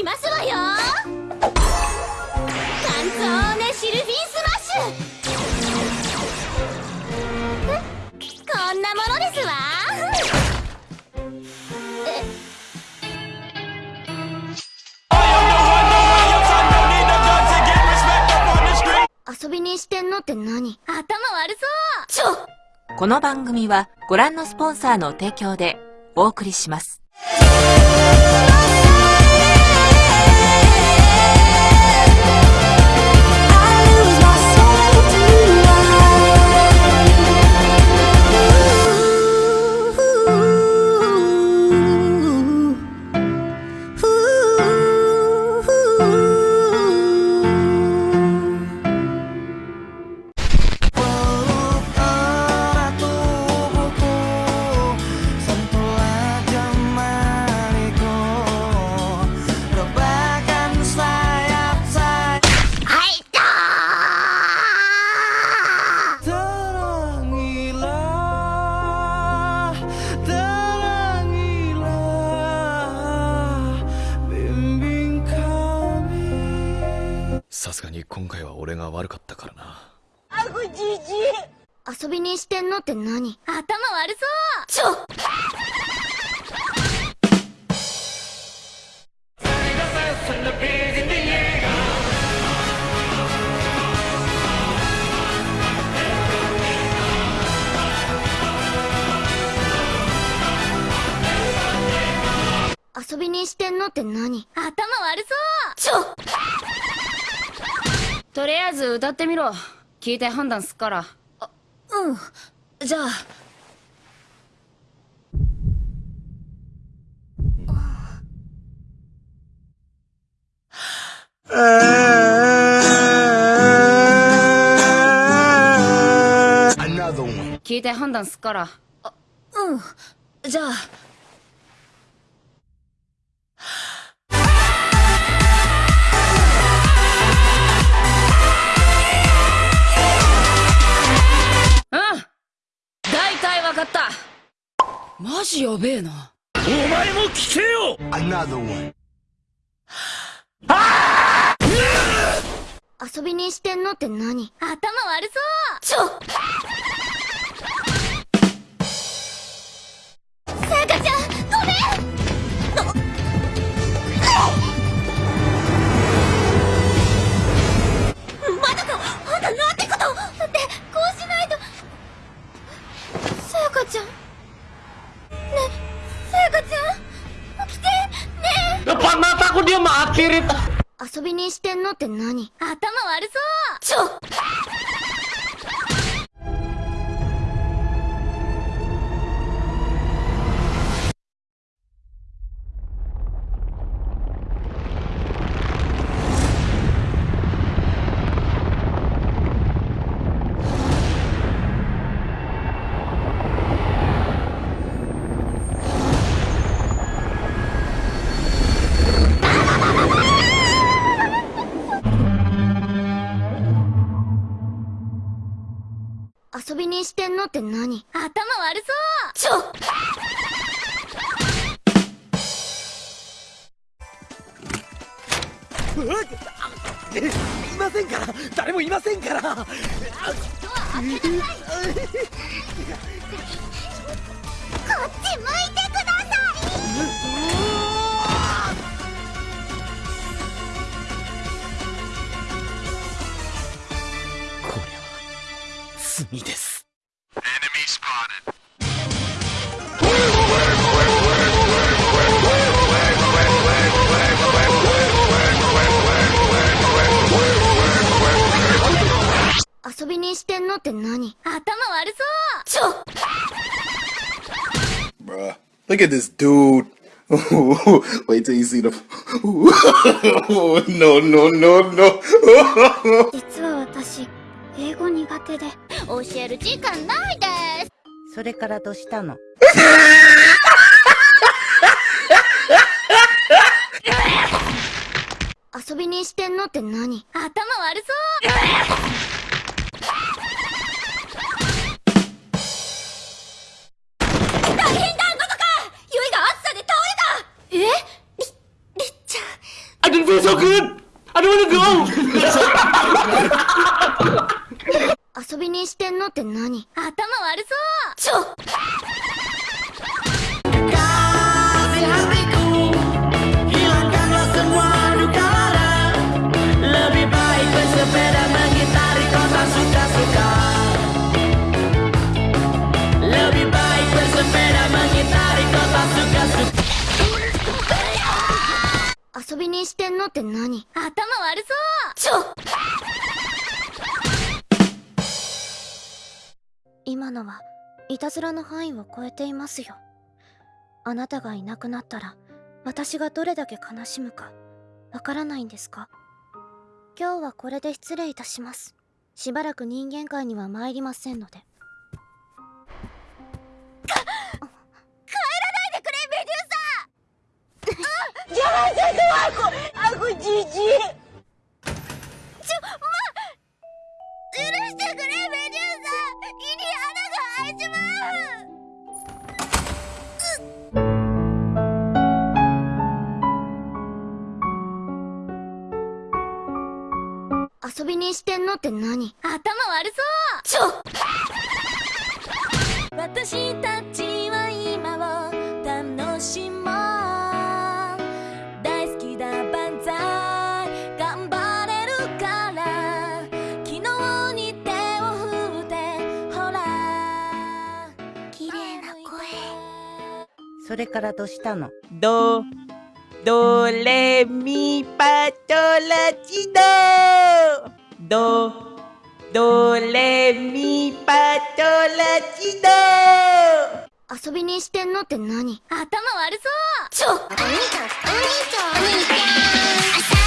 きますわよ。カンツォーネシルフィンスマッシュ。こんなものですわ。遊びにしてんのって何？頭悪そう。ちょこの番組はご覧のスポンサーの提供でお送りします。遊びにしてんのって何？頭悪そう。ちょ遊びにしてんのって何？頭悪そう。ちょ。とりあえず歌ってみろ。聞いて判断すっからうん。じゃあ。聞いて判断すっから。うん。じゃあジやべえな。お前も聞けよ！遊びにしてんのって何？頭悪そう！ちょ遊びにしてんのって何？頭悪そう。ちょ遊びにしてんのって何？頭悪そう！ちょいませんから！誰もいませんから！ドア開けなさいこっち向いてください！罪です Look at this dude. Wait till you see the. no, no, no, no. 実は私英語苦手で教える時間ないですそれからどうしたのちょっのって何？頭悪そう。ちょ今のはいたずらの範囲を超えていますよ。あなたがいなくなったら私がどれだけ悲しむかわからないんですか？今日はこれで失礼いたします。しばらく人間界には参りませんので。か帰らないでくれメデューサ Jangan sentuh aku! Aku jijik! Cuma... 許してくれ、メデューサ胃に穴が開いちまう遊びにしてんのって何頭悪そうちょ私それからどうしたの？ど、どれみパトラチドど、どれみパトラチド遊びにしてんのって何？頭悪そう。ちょお兄ちゃんお兄ちゃん。お兄ちゃん。